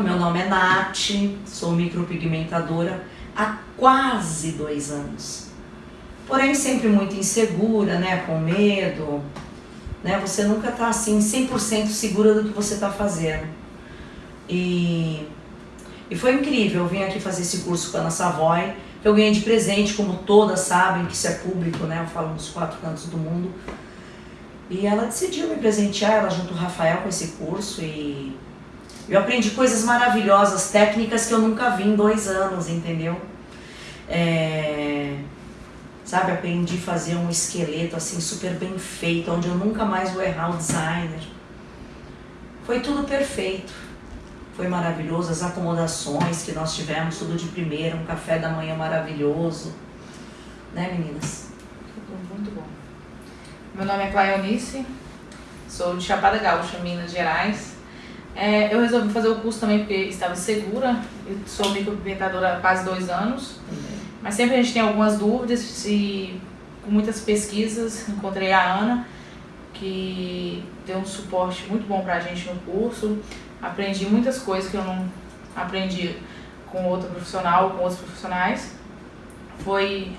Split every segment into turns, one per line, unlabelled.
Então, meu nome é Nath, sou micropigmentadora há quase dois anos. Porém, sempre muito insegura, né, com medo, né, você nunca tá assim 100% segura do que você tá fazendo. E, e foi incrível, eu vim aqui fazer esse curso com a Ana Savoy, que eu ganhei de presente, como todas sabem, que isso é público, né, eu falo nos quatro cantos do mundo. E ela decidiu me presentear, ela junto o Rafael com esse curso e eu aprendi coisas maravilhosas, técnicas que eu nunca vi em dois anos, entendeu? É, sabe, aprendi a fazer um esqueleto assim super bem feito, onde eu nunca mais vou errar o designer. Foi tudo perfeito. Foi maravilhoso, as acomodações que nós tivemos, tudo de primeira, um café da manhã maravilhoso. Né, meninas?
Muito bom. Meu nome é Claionice, sou de Chapada Gaúcha, Minas Gerais. É, eu resolvi fazer o curso também porque estava segura. Eu sou micropigmentadora há quase dois anos. Mas sempre a gente tem algumas dúvidas e com muitas pesquisas encontrei a Ana, que deu um suporte muito bom pra gente no curso. Aprendi muitas coisas que eu não aprendi com outro profissional, com outros profissionais. Foi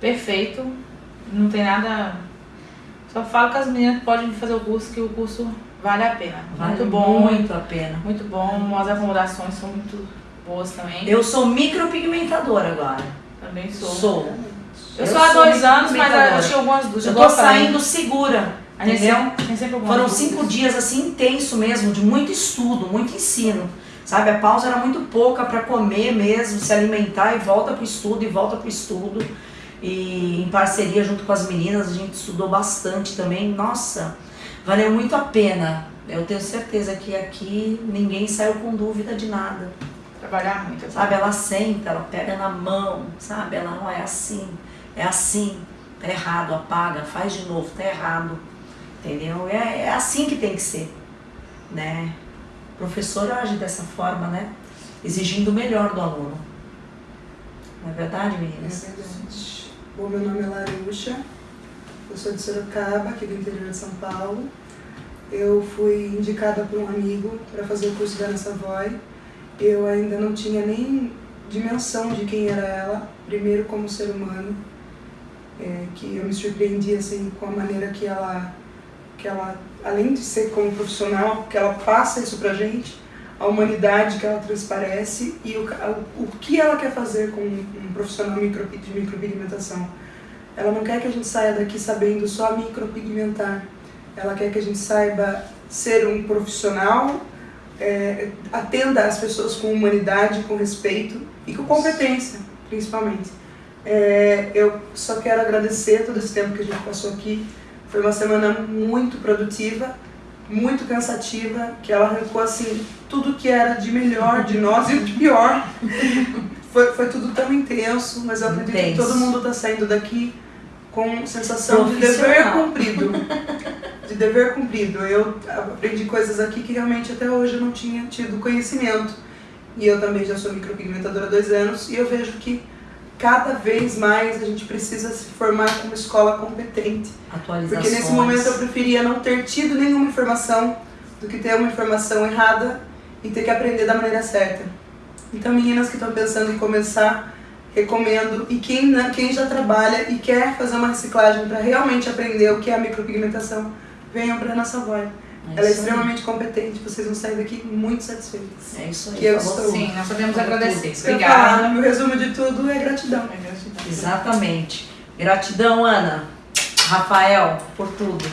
perfeito, não tem nada. Só falo que as meninas podem fazer o curso, que o curso Vale a pena.
Vale
muito bom.
Muito a pena.
Muito bom. As acomodações são muito boas também.
Eu sou micropigmentadora agora.
Também sou.
Sou.
Eu, eu sou há dois anos, mas eu tinha algumas dúvidas.
Eu tô saindo segura.
A gente
entendeu?
Sempre,
Foram cinco dias assim intenso mesmo, de muito estudo, muito ensino. Sabe, a pausa era muito pouca para comer mesmo, se alimentar e volta pro estudo e volta pro estudo. E em parceria junto com as meninas, a gente estudou bastante também. Nossa, valeu muito a pena. Eu tenho certeza que aqui ninguém saiu com dúvida de nada.
Trabalhar muito.
Sabe, ela senta, ela pega na mão, sabe? Ela não é assim, é assim, tá errado, apaga, faz de novo, tá errado. Entendeu? É, é assim que tem que ser, né? O professor age dessa forma, né? Exigindo o melhor do aluno. Não é verdade, meninas?
É verdade. Bom, meu nome é Laruxa, eu sou de Sorocaba, aqui do interior de São Paulo. Eu fui indicada por um amigo para fazer o curso da Ana Savoy. Eu ainda não tinha nem dimensão de quem era ela, primeiro como ser humano, é, que eu me surpreendi assim, com a maneira que ela, que ela, além de ser como profissional, que ela passa isso pra gente, a humanidade que ela transparece e o, o, o que ela quer fazer com um profissional micro, de micropigmentação. Ela não quer que a gente saia daqui sabendo só micropigmentar. Ela quer que a gente saiba ser um profissional, é, atenda as pessoas com humanidade, com respeito e com competência, principalmente. É, eu só quero agradecer todo esse tempo que a gente passou aqui. Foi uma semana muito produtiva, muito cansativa, que ela arrancou assim tudo que era de melhor de nós e o de pior. Foi, foi tudo tão intenso, mas eu acredito
Intenso.
que todo mundo está saindo daqui com sensação de dever cumprido. De dever cumprido. Eu aprendi coisas aqui que realmente até hoje eu não tinha tido conhecimento. E eu também já sou micropigmentadora há dois anos e eu vejo que cada vez mais a gente precisa se formar como escola competente. Porque nesse momento eu preferia não ter tido nenhuma informação do que ter uma informação errada e ter que aprender da maneira certa. Então, meninas que estão pensando em começar, recomendo. E quem, quem já trabalha e quer fazer uma reciclagem para realmente aprender o que é a micropigmentação, venham para a nossa Savoy.
É
Ela é
isso aí.
extremamente competente, vocês vão sair daqui muito satisfeitas.
É isso aí.
que eu
falou
estou-
tudo.
Sim, nós podemos
Falou
agradecer.
Falar,
Obrigada.
Meu resumo de tudo é gratidão.
É gratidão.
Exatamente. Gratidão, Ana. Rafael, por tudo.